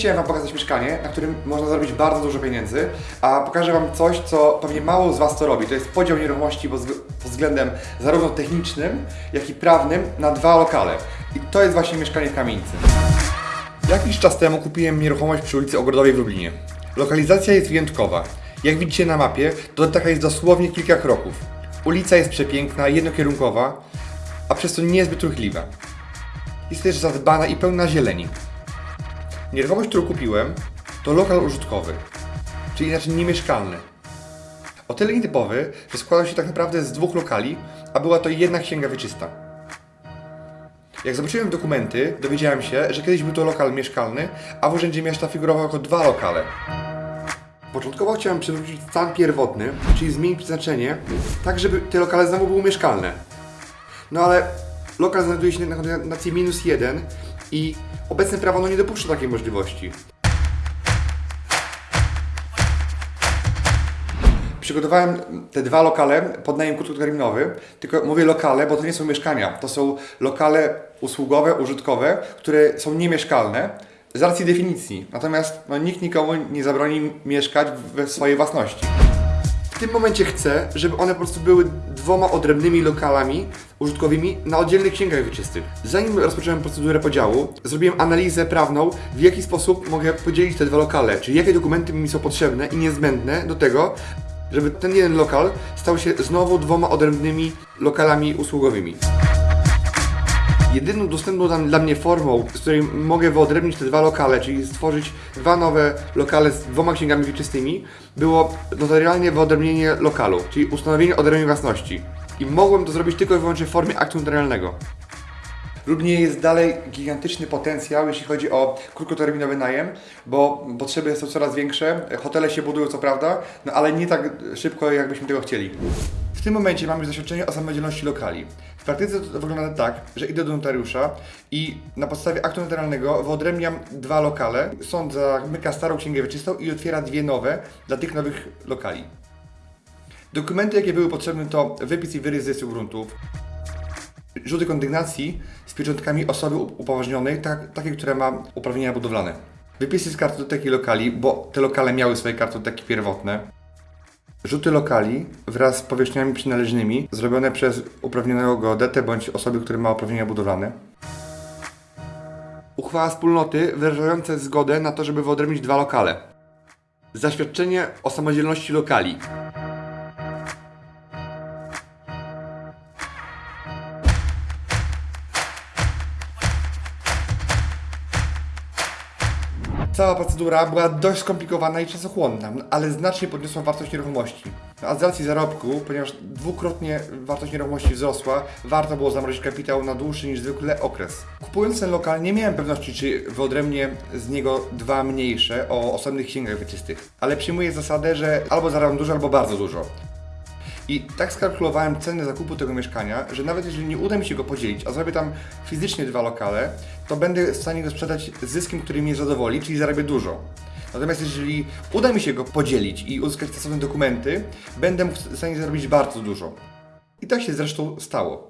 chciałem Wam pokazać mieszkanie, na którym można zarobić bardzo dużo pieniędzy, a pokażę Wam coś, co pewnie mało z Was to robi. To jest podział nieruchomości pod wzg- pod względem zarówno technicznym, jak i prawnym na dwa lokale. I to jest właśnie mieszkanie w kamienicy. Jakiś czas temu kupiłem nieruchomość przy ulicy Ogrodowej w Lublinie. Lokalizacja jest wyjątkowa. Jak widzicie na mapie, do taka jest dosłownie kilka kroków. Ulica jest przepiękna, jednokierunkowa, a przez to niezbyt ruchliwa. Jest też zadbana i pełna zieleni. Nieruchomość, którą kupiłem, to lokal użytkowy, czyli inaczej niemieszkalny. O tyle nietypowy, że składał się tak naprawdę z dwóch lokali, a była to jedna księga wieczysta. Jak zobaczyłem dokumenty, dowiedziałem się, że kiedyś był to lokal mieszkalny, a w urzędzie miasta figurował jako dwa lokale. Początkowo chciałem przywrócić stan pierwotny, czyli zmienić przeznaczenie, tak żeby te lokale znowu były mieszkalne. No ale lokal znajduje się na kondynacji minus jeden i obecne prawo no nie dopuszcza takiej możliwości. Przygotowałem te dwa lokale pod najem krótkoterminowy, tylko mówię lokale, bo to nie są mieszkania, to są lokale usługowe, użytkowe, które są niemieszkalne z racji definicji. Natomiast no, nikt nikomu nie zabroni mieszkać we swojej własności. Tym momencie chcę, żeby one po prostu były dwoma odrębnymi lokalami użytkowymi na oddzielnych księgach wieczystych. Zanim rozpocząłem procedurę podziału, zrobiłem analizę prawną, w jaki sposób mogę podzielić te dwa lokale, czyli jakie dokumenty mi są potrzebne i niezbędne do tego, żeby ten jeden lokal stał się znowu dwoma odrębnymi lokalami usługowymi. Jedyną dostępną dla, mnie formą, z której mogę wyodrębnić te dwa lokale, czyli stworzyć dwa nowe lokale z dwoma księgami wieczystymi, było notarialnie wyodrębnienie lokalu, czyli ustanowienie odrębnej własności. I mogłem to zrobić tylko i wyłącznie w formie aktu notarialnego. Lublinie jest dalej gigantyczny potencjał, jeśli chodzi o krótkoterminowy najem, bo potrzeby są coraz większe, hotele się budują co prawda, no ale nie tak szybko, jakbyśmy tego chcieli. W tym momencie mamy już doświadczenie o samodzielności lokali. W praktyce to wygląda tak, że idę do notariusza i na podstawie aktu notarialnego wyodrębniam dwa lokale. Sąd zamyka starą księgę wieczystą i otwiera dwie nowe dla tych nowych lokali. Dokumenty, jakie były potrzebne, to wypis i wyrys z gruntów, rzuty kondygnacji z pieczątkami osoby upoważnionej, tak, takiej, która ma uprawnienia budowlane. Wypisy z kartoteki lokali, bo te lokale miały swoje kartoteki pierwotne. Rzuty lokali wraz z powierzchniami przynależnymi zrobione przez uprawnionego geodetę bądź osoby, która ma uprawnienia budowlane. Uchwała wspólnoty wyrażająca zgodę na to, żeby wyodrębnić dwa lokale. Zaświadczenie o samodzielności lokali. Cała procedura była dość skomplikowana i czasochłonna, ale znacznie podniosła wartość nieruchomości. A z racji zarobku, ponieważ dwukrotnie wartość nieruchomości wzrosła, warto było zamrozić kapitał na dłuższy niż zwykle okres. Kupując ten lokal nie miałem pewności, czy wyodrębnię z niego dwa mniejsze o osobnych księgach wieczystych, ale przyjmuję zasadę, że albo zarabiam dużo, albo bardzo dużo. I tak skalkulowałem cenę zakupu tego mieszkania, że nawet jeżeli nie uda mi się go podzielić, a zrobię tam fizycznie dwa lokale, to będę w stanie go sprzedać zyskiem, który mnie zadowoli, czyli zarabię dużo. Natomiast jeżeli uda mi się go podzielić i uzyskać stosowne dokumenty, będę w stanie zarobić bardzo dużo. I tak się zresztą stało.